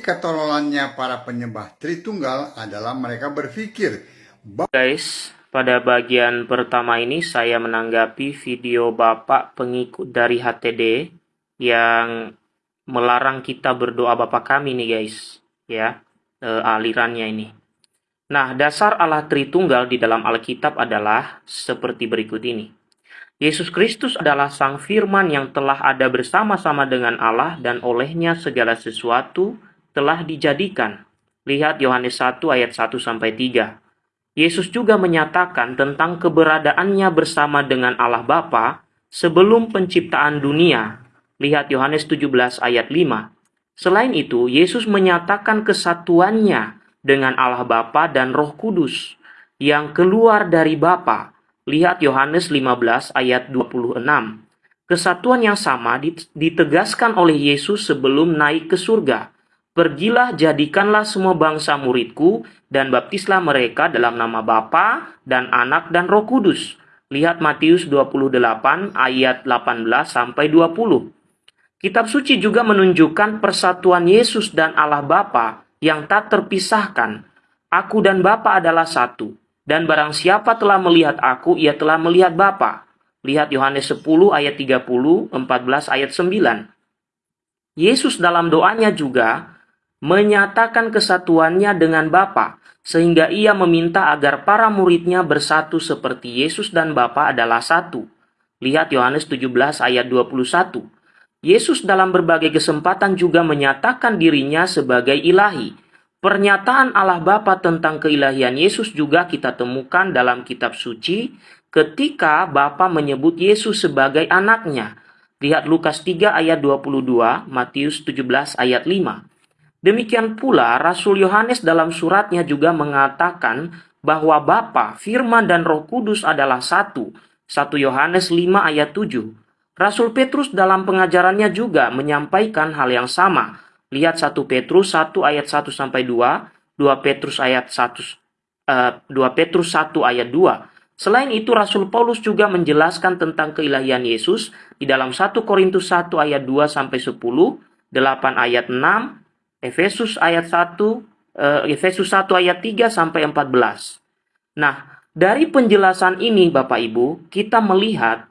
Ketololannya para penyembah Tritunggal adalah mereka berpikir Guys, pada bagian pertama ini saya menanggapi video Bapak pengikut dari HTD yang melarang kita berdoa Bapa kami nih guys, ya, eh, alirannya ini. Nah, dasar Allah Tritunggal di dalam Alkitab adalah seperti berikut ini. Yesus Kristus adalah Sang Firman yang telah ada bersama-sama dengan Allah dan olehnya segala sesuatu telah dijadikan. Lihat Yohanes 1 ayat 1 sampai 3. Yesus juga menyatakan tentang keberadaannya bersama dengan Allah Bapa sebelum penciptaan dunia. Lihat Yohanes 17 ayat 5. Selain itu, Yesus menyatakan kesatuannya dengan Allah Bapa dan Roh Kudus yang keluar dari Bapa. Lihat Yohanes 15 ayat 26. Kesatuan yang sama ditegaskan oleh Yesus sebelum naik ke surga. Pergilah jadikanlah semua bangsa muridku dan baptislah mereka dalam nama Bapa dan Anak dan Roh Kudus. Lihat Matius 28 ayat 18 sampai 20. Kitab suci juga menunjukkan persatuan Yesus dan Allah Bapa yang tak terpisahkan. Aku dan Bapa adalah satu. Dan barang siapa telah melihat aku, ia telah melihat Bapa. Lihat Yohanes 10 ayat 30, 14 ayat 9. Yesus dalam doanya juga menyatakan kesatuannya dengan Bapa, sehingga ia meminta agar para muridnya bersatu seperti Yesus dan Bapa adalah satu. Lihat Yohanes 17 ayat 21. Yesus dalam berbagai kesempatan juga menyatakan dirinya sebagai ilahi. Pernyataan Allah Bapa tentang keilahian Yesus juga kita temukan dalam kitab suci ketika Bapa menyebut Yesus sebagai anaknya. Lihat Lukas 3 ayat 22, Matius 17 ayat 5. Demikian pula Rasul Yohanes dalam suratnya juga mengatakan bahwa Bapa, Firman dan Roh Kudus adalah satu. 1 Yohanes 5 ayat 7. Rasul Petrus dalam pengajarannya juga menyampaikan hal yang sama. Lihat 1 Petrus 1 ayat 1 sampai 2, 2 Petrus ayat 1 uh, 2 Petrus 1 ayat 2. Selain itu Rasul Paulus juga menjelaskan tentang keilahian Yesus di dalam 1 Korintus 1 ayat 2 sampai 10, 8 ayat 6, Efesus ayat 1 uh, Efesus 1 ayat 3 sampai 14. Nah, dari penjelasan ini Bapak Ibu, kita melihat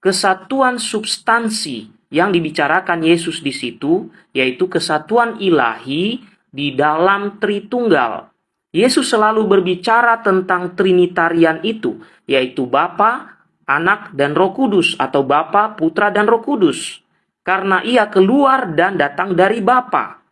kesatuan substansi yang dibicarakan Yesus di situ, yaitu kesatuan ilahi di dalam Tritunggal. Yesus selalu berbicara tentang Trinitarian itu, yaitu Bapa, Anak, dan Roh Kudus, atau Bapa, Putra, dan Roh Kudus. Karena ia keluar dan datang dari Bapa.